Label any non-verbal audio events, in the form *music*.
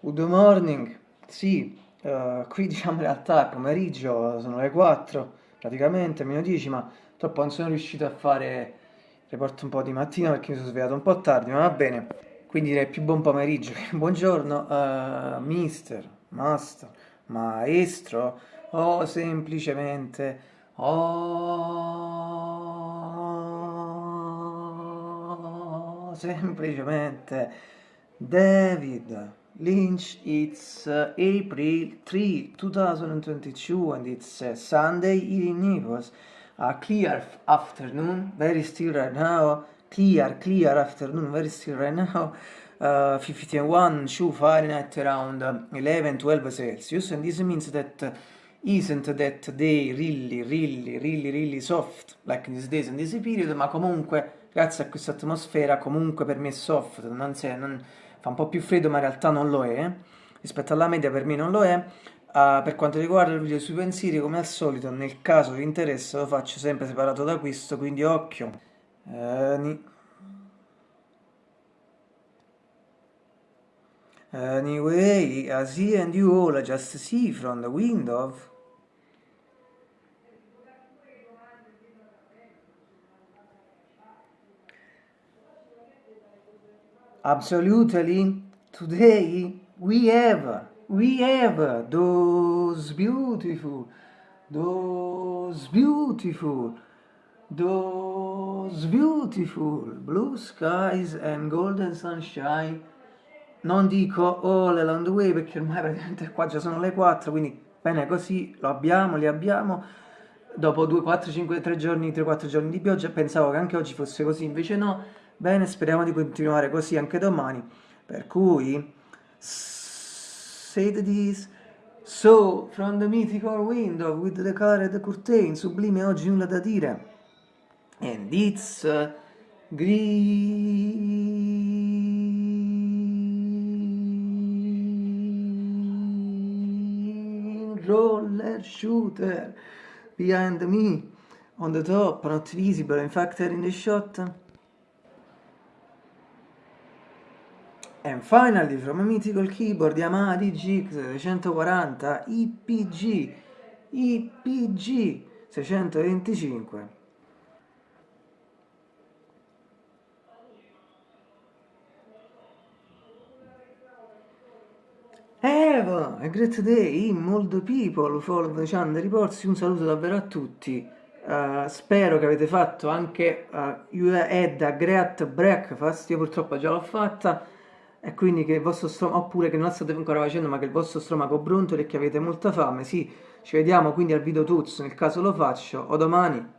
Good morning, sì, eh, qui *laughs* diciamo in realtà è pomeriggio, sono le 4, praticamente, meno 10, ma troppo non sono riuscito a fare il report un po' di mattina perché mi sono svegliato un po' tardi, ma va bene, quindi direi più buon pomeriggio. *laughs* Buongiorno, eh, mister, master, maestro, o semplicemente, o semplicemente David. Lynch, it's uh, April 3, 2022 and it's uh, Sunday in Naples. A clear afternoon, very still right now. Clear, clear afternoon, very still right now. *laughs* Uh, 51, 2 Fahrenheit around 11, 12 Celsius. And this means that uh, isn't that day really, really, really, really soft like these days and this period, ma comunque, grazie a questa atmosfera, comunque per me è soft, non, sei, non fa un po' più freddo ma in realtà non lo è, rispetto alla media per me non lo è. Uh, per quanto riguarda il video sui pensieri, come al solito, nel caso vi interessa lo faccio sempre separato da questo, quindi occhio. Uh, Anyway, I see and you all just see from the window. Absolutely. Today we have, we have those beautiful, those beautiful, those beautiful blue skies and golden sunshine. Non dico all along the way perché ormai praticamente qua già sono le 4, quindi bene così, lo abbiamo, li abbiamo. Dopo 2, 4, 5, 3 giorni, 3-4 giorni di pioggia, pensavo che anche oggi fosse così, invece no Bene, speriamo di continuare così anche domani. Per cui, say this. So, from the mythical window with the colored curtain, sublime oggi nulla da dire. And it's uh, green roller shooter behind me on the top, not visible, in fact, in the shot. And finally, from a mythical keyboard Yamaha DGX 640 IPG IPG 625 Eva, a great day, molto people follow the channel reports, un saluto davvero a tutti. Uh, spero che avete fatto anche uh, you had a great breakfast, io purtroppo già l'ho fatta e quindi che il vostro stomaco, oppure che non state ancora facendo ma che il vostro stomaco brontoli e che avete molta fame, sì, ci vediamo quindi al video Tuz, nel caso lo faccio, o domani.